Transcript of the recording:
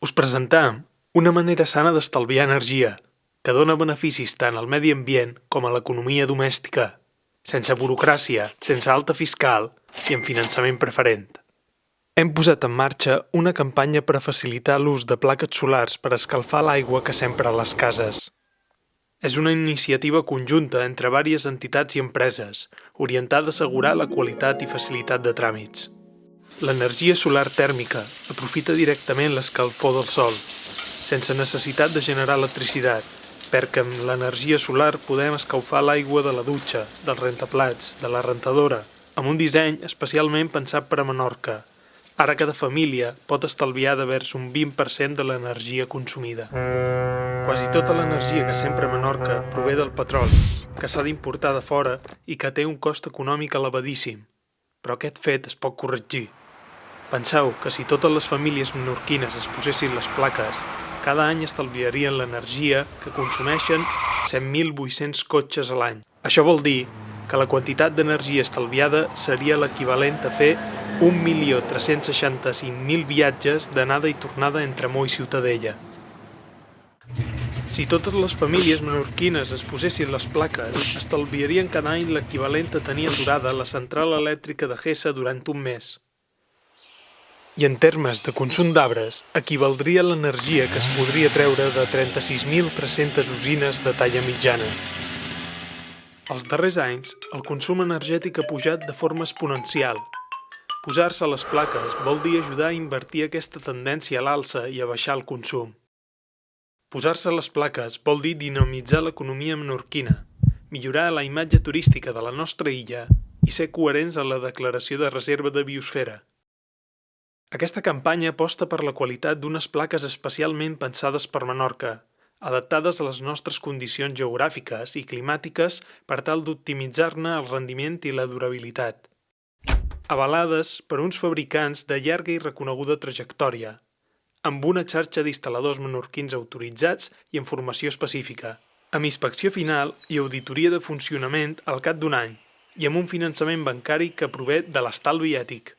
Us presentem una manera sana d'estalviar energia, que dona beneficis tant al medi ambient com a l'economia domèstica, sense burocràcia, sense alta fiscal i amb finançament preferent. Hem posat en marxa una campanya per a facilitar l'ús de plaques solars per escalfar l'aigua que s'empra a les cases. És una iniciativa conjunta entre diverses entitats i empreses, orientada a assegurar la qualitat i facilitat de tràmits. L'energia solar tèrmica aprofita directament l'escalfor del sol, sense necessitat de generar electricitat, perquè amb l'energia solar podem escalfar l'aigua de la dutxa, dels rentaplats, de la rentadora, amb un disseny especialment pensat per a Menorca. Ara cada família pot estalviar de vers un 20% de l'energia consumida. Quasi tota l'energia que s'empra a Menorca prové del petroli, que s'ha d'importar de fora i que té un cost econòmic elevadíssim. Però aquest fet es pot corregir. Penseu que si totes les famílies menorquines es posessin les plaques, cada any estalviarien l'energia que consumeixen 100.800 cotxes a l'any. Això vol dir que la quantitat d'energia estalviada seria l'equivalent a fer 1.365.000 viatges d'anada i tornada entre Mó i Ciutadella. Si totes les famílies menorquines es posessin les plaques, estalviarien cada any l'equivalent a tenir aturada la central elèctrica de Gessa durant un mes. I en termes de consum d'arbres, equivaldria l'energia que es podria treure de 36.300 usines de talla mitjana. Els darrers anys, el consum energètic ha pujat de forma exponencial. Posar-se les plaques vol dir ajudar a invertir aquesta tendència a l'alça i a baixar el consum. Posar-se les plaques vol dir dinamitzar l'economia menorquina, millorar la imatge turística de la nostra illa i ser coherents en la declaració de reserva de biosfera. Aquesta campanya aposta per la qualitat d'unes plaques especialment pensades per Menorca, adaptades a les nostres condicions geogràfiques i climàtiques per tal d'optimitzar-ne el rendiment i la durabilitat. Avalades per uns fabricants de llarga i reconeguda trajectòria, amb una xarxa d'instal·ladors menorquins autoritzats i amb formació específica, amb inspecció final i auditoria de funcionament al cap d'un any i amb un finançament bancari que prové de l'estalvi ètic.